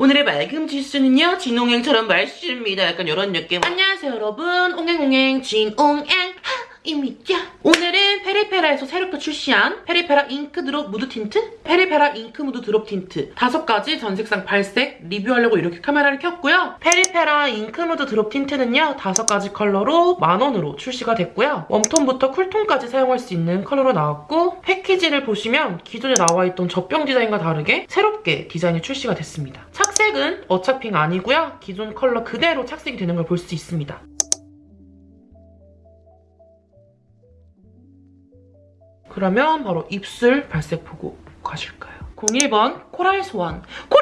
오늘의 맑음 지수는요 진홍행처럼 맑습니다. 약간 이런 느낌. 안녕하세요 여러분. 옹행옹행 진옹행. 입니다 오늘은 페리페라에서 새롭게 출시한 페리페라 잉크 드롭 무드 틴트? 페리페라 잉크 무드 드롭 틴트. 다섯 가지 전 색상 발색 리뷰하려고 이렇게 카메라를 켰고요. 페리페라 잉크 무드 드롭 tint는요 다섯 가지 컬러로 만원으로 출시가 됐고요. 웜톤부터 쿨톤까지 사용할 수 있는 컬러로 나왔고 패키지를 보시면 기존에 나와있던 젖병 디자인과 다르게 새롭게 디자인이 출시가 됐습니다. 착색은 어차피가 아니고요. 기존 컬러 그대로 착색이 되는 걸 볼 수 있습니다. 그러면 바로 입술 발색 보고 가실까요? 01번 코랄 소환. 코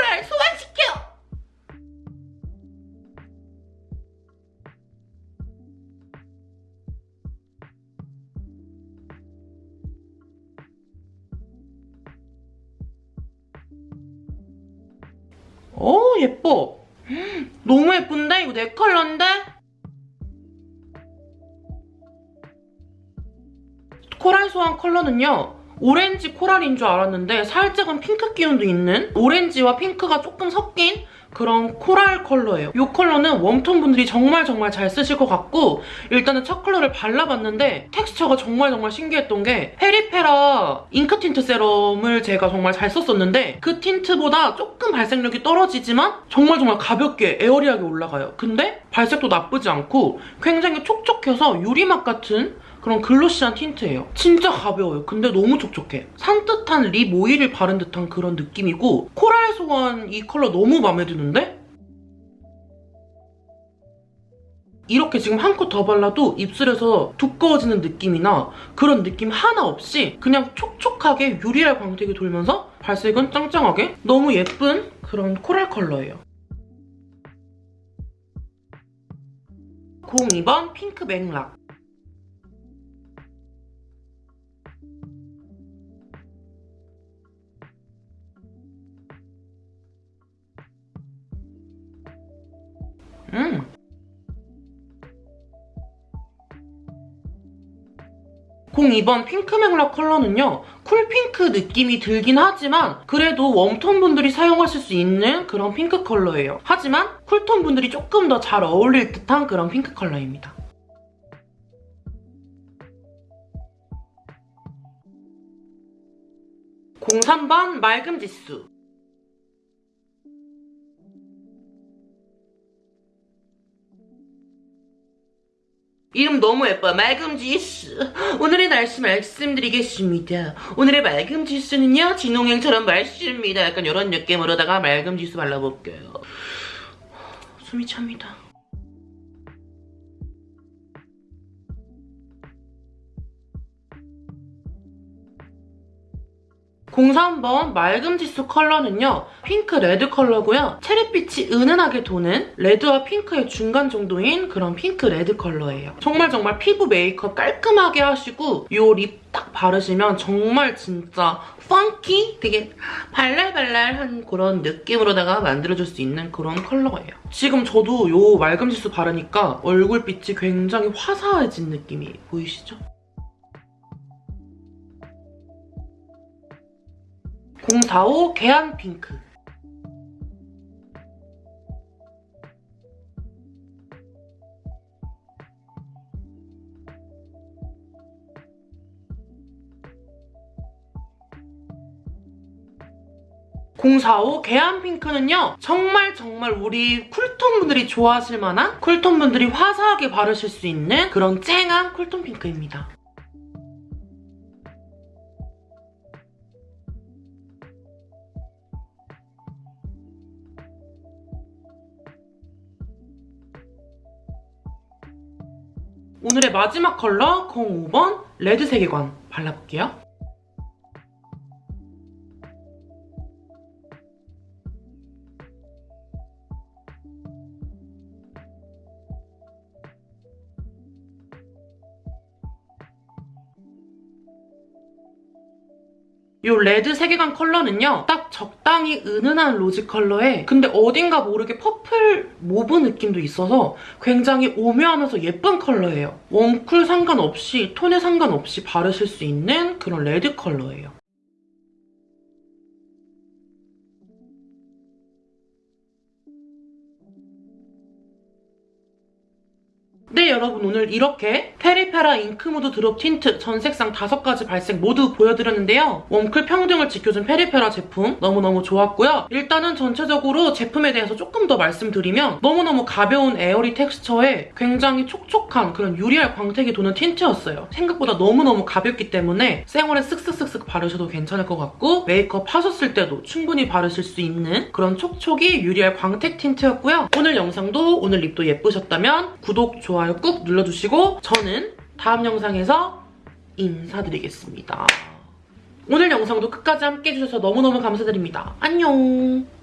오 예뻐 너무 예쁜데? 이거 내 컬러인데? 코랄 소환 컬러는요. 오렌지 코랄인 줄 알았는데 살짝은 핑크 기운도 있는 오렌지와 핑크가 조금 섞인 그런 코랄 컬러예요. 이 컬러는 웜톤 분들이 정말 정말 잘 쓰실 것 같고 일단은 첫 컬러를 발라봤는데 텍스처가 정말 정말 신기했던 게 페리페라 잉크 틴트 세럼을 제가 정말 잘 썼었는데 그 틴트보다 조금 발색력이 떨어지지만 정말 정말 가볍게 airy하게 올라가요. 근데 발색도 나쁘지 않고 굉장히 촉촉해서 유리막 같은 그런 glossy한 틴트예요. 진짜 가벼워요. 근데 너무 촉촉해. 산뜻한 립 오일을 바른 듯한 그런 느낌이고 코랄 소환 이 컬러 너무 마음에 드는데? 이렇게 지금 한 겹 더 발라도 입술에서 두꺼워지는 느낌이나 그런 느낌 하나 없이 그냥 촉촉하게 유리알 광택이 돌면서 발색은 짱짱하게 너무 예쁜 그런 코랄 컬러예요. 02번 핑크 맥락 음. 02번 핑크 맥락 컬러는요. 쿨핑크 느낌이 들긴 하지만 그래도 웜톤 분들이 사용하실 수 있는 그런 핑크 컬러예요. 하지만 쿨톤 분들이 조금 더 잘 어울릴 듯한 그런 핑크 컬러입니다. 03번 맑음 지수 이름 너무 예뻐. 맑음 지수. 오늘의 날씨 말씀드리겠습니다. 오늘의 맑음 지수는요. 진홍행처럼 맑습니다. 약간 이런 느낌으로다가 맑음 지수 발라볼게요. 숨이 찹니다. 03번 맑음 지수 컬러는요. 핑크 레드 컬러고요. 체리빛이 은은하게 도는 레드와 핑크의 중간 정도인 그런 핑크 레드 컬러예요. 정말 정말 피부 메이크업 깔끔하게 하시고 이 립 딱 바르시면 정말 진짜 funky? 되게 발랄발랄한 그런 느낌으로다가 만들어줄 수 있는 그런 컬러예요. 지금 저도 이 맑음 지수 바르니까 얼굴빛이 굉장히 화사해진 느낌이 보이시죠? 045 계양 핑크. (045) 계안 핑크는요 정말 정말 우리 쿨톤 분들이 좋아하실 만한 쿨톤 분들이 화사하게 바르실 수 있는 그런 쨍한 쿨톤 핑크입니다 오늘의 마지막 컬러 05번 레드 세계관 발라볼게요. 이 레드 세계관 컬러는요. 딱 적당히 은은한 로즈 컬러에 근데 어딘가 모르게 purple mauve 느낌도 있어서 굉장히 오묘하면서 예쁜 컬러예요. 웜쿨 상관없이 톤에 상관없이 바르실 수 있는 그런 레드 컬러예요. 네, 네 여러분 오늘 이렇게 페리페라 잉크무드 드롭 틴트 전 색상 5가지 발색 모두 보여드렸는데요. 웜쿨 평등을 지켜준 페리페라 제품 너무너무 좋았고요. 일단은 전체적으로 제품에 대해서 조금 더 말씀드리면 너무너무 가벼운 airy 텍스처에 굉장히 촉촉한 그런 유리알 광택이 도는 틴트였어요. 생각보다 너무너무 가볍기 때문에 생얼에 쓱쓱쓱쓱 바르셔도 괜찮을 것 같고 메이크업 하셨을 때도 충분히 바르실 수 있는 그런 촉촉이 유리알 광택 틴트였고요. 오늘 영상도 오늘 립도 예쁘셨다면 구독, 좋아요 꾹 눌러주시고 저는 다음 영상에서 인사드리겠습니다. 오늘 영상도 끝까지 함께 해 주셔서 너무너무 감사드립니다. 안녕!